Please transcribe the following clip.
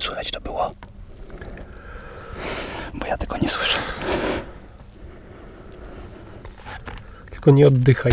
Słychać to było? Bo ja tego nie słyszę. Tylko nie oddychaj.